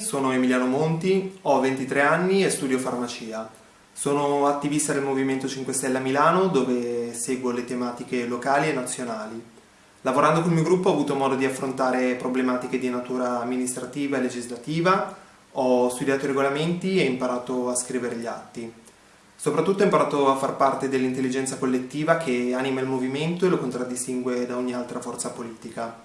Sono Emiliano Monti, ho 23 anni e studio farmacia. Sono attivista del Movimento 5 Stelle a Milano dove seguo le tematiche locali e nazionali. Lavorando col mio gruppo ho avuto modo di affrontare problematiche di natura amministrativa e legislativa, ho studiato i regolamenti e imparato a scrivere gli atti. Soprattutto ho imparato a far parte dell'intelligenza collettiva che anima il movimento e lo contraddistingue da ogni altra forza politica.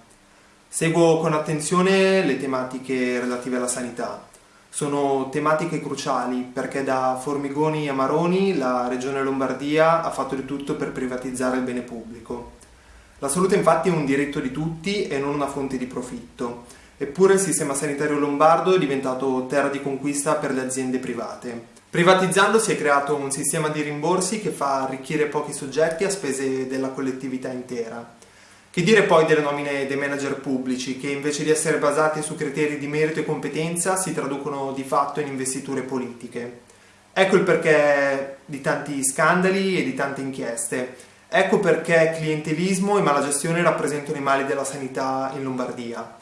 Seguo con attenzione le tematiche relative alla sanità. Sono tematiche cruciali perché da Formigoni a Maroni la Regione Lombardia ha fatto di tutto per privatizzare il bene pubblico. La salute infatti è un diritto di tutti e non una fonte di profitto. Eppure il sistema sanitario lombardo è diventato terra di conquista per le aziende private. Privatizzando si è creato un sistema di rimborsi che fa arricchire pochi soggetti a spese della collettività intera. Che dire poi delle nomine dei manager pubblici, che invece di essere basate su criteri di merito e competenza si traducono di fatto in investiture politiche. Ecco il perché di tanti scandali e di tante inchieste. Ecco perché clientelismo e malagestione rappresentano i mali della sanità in Lombardia.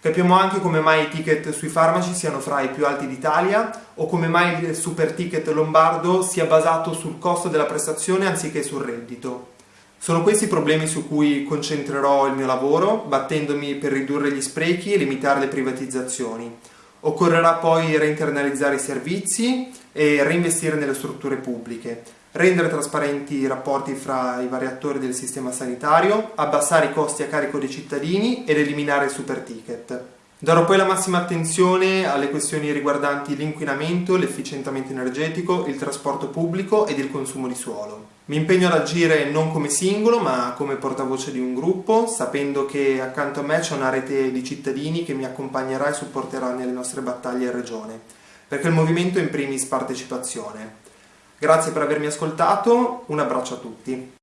Capiamo anche come mai i ticket sui farmaci siano fra i più alti d'Italia o come mai il super ticket lombardo sia basato sul costo della prestazione anziché sul reddito. Sono questi i problemi su cui concentrerò il mio lavoro, battendomi per ridurre gli sprechi e limitare le privatizzazioni. Occorrerà poi reinternalizzare i servizi e reinvestire nelle strutture pubbliche, rendere trasparenti i rapporti fra i vari attori del sistema sanitario, abbassare i costi a carico dei cittadini ed eliminare il super ticket. Darò poi la massima attenzione alle questioni riguardanti l'inquinamento, l'efficientamento energetico, il trasporto pubblico ed il consumo di suolo. Mi impegno ad agire non come singolo ma come portavoce di un gruppo, sapendo che accanto a me c'è una rete di cittadini che mi accompagnerà e supporterà nelle nostre battaglie in regione, perché il movimento è in primis partecipazione. Grazie per avermi ascoltato, un abbraccio a tutti.